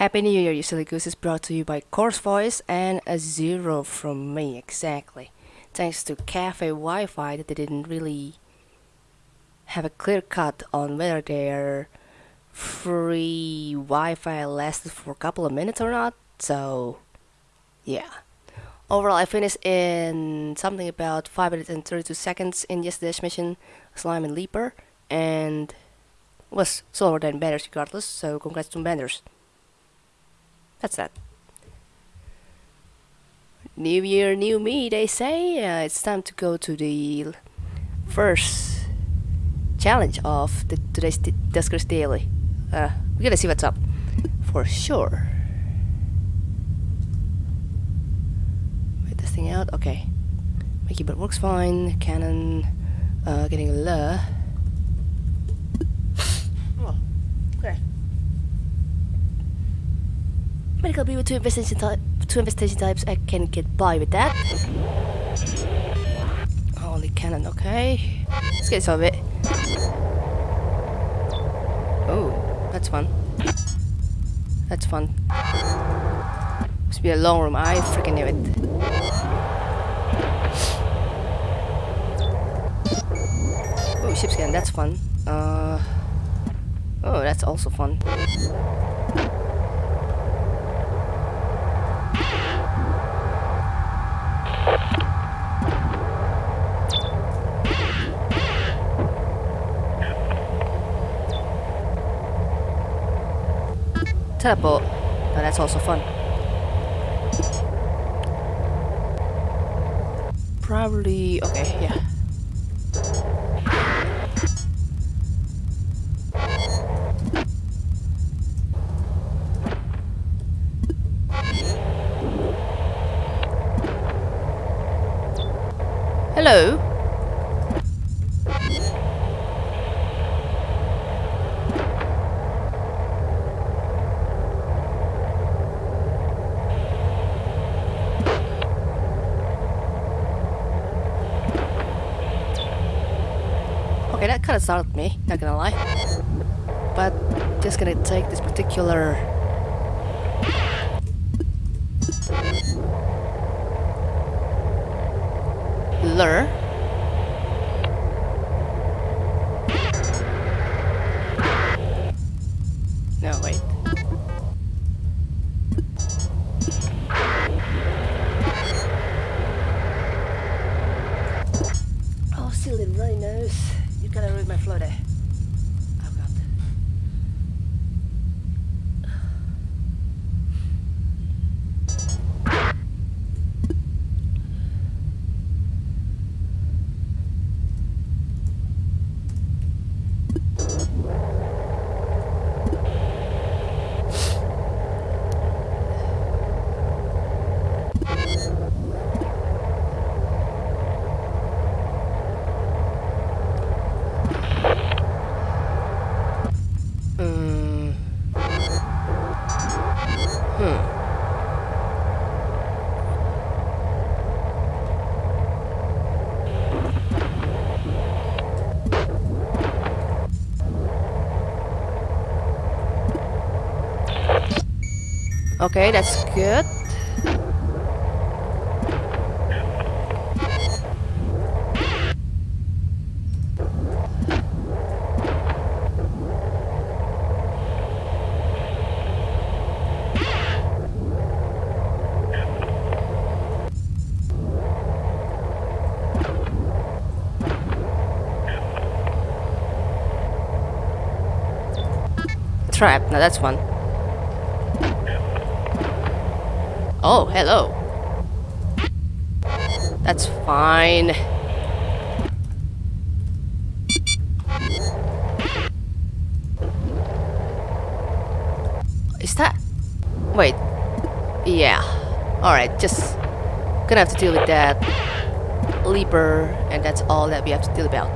Happy New Year, you silly goose is brought to you by Course Voice and a zero from me, exactly. Thanks to Cafe Wi-Fi that they didn't really have a clear cut on whether their free Wi-Fi lasted for a couple of minutes or not, so yeah. Overall, I finished in something about 5 minutes and 32 seconds in yesterday's mission, Slime and Leaper, and was slower than Benders regardless, so congrats to Benders. That's that. New year, new me, they say. Uh, it's time to go to the first challenge of the, today's Duskers Daily. Uh, we're gonna see what's up, for sure. Wait this thing out. Okay, my keyboard works fine. Canon, uh, getting a L. Oh, okay. Medical B with two investigation, two investigation types, I can get by with that. Holy cannon, okay. Let's get some of it. Oh, that's fun. That's fun. Must be a long room, I freaking knew it. Oh, ship scan, that's fun. Uh, oh, that's also fun. Teleport, but that's also fun. Probably, okay, yeah. Hello? Okay, that kind of startled me, not gonna lie. But just gonna take this particular lure. No, wait. Oh, silly rhinos. Gotta read my flow Okay, that's good. Trap, now that's one. Oh, hello. That's fine. Is that... Wait. Yeah. Alright, just... Gonna have to deal with that. Leaper, and that's all that we have to deal about.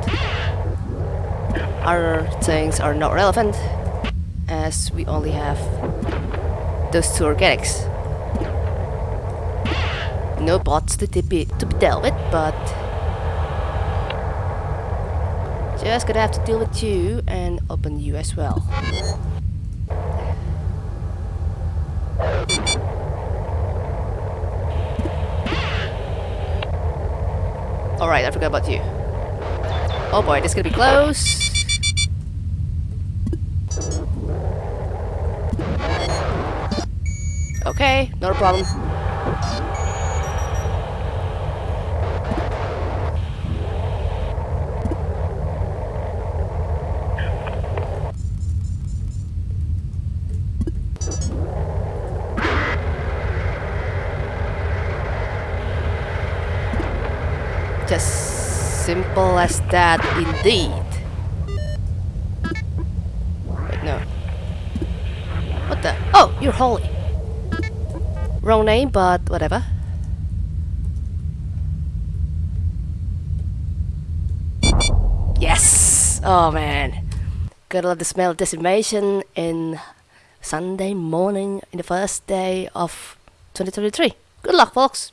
Other things are not relevant, as we only have those two organics. No bots to, be, to be dealt with, but... Just gonna have to deal with you and open you as well. Alright, I forgot about you. Oh boy, this is gonna be close. Okay, not a problem. Just simple as that indeed. Wait, no. What the? Oh, you're holy. Wrong name, but whatever. Yes! Oh man. Gotta love the smell of decimation in Sunday morning in the first day of 2023. Good luck, folks!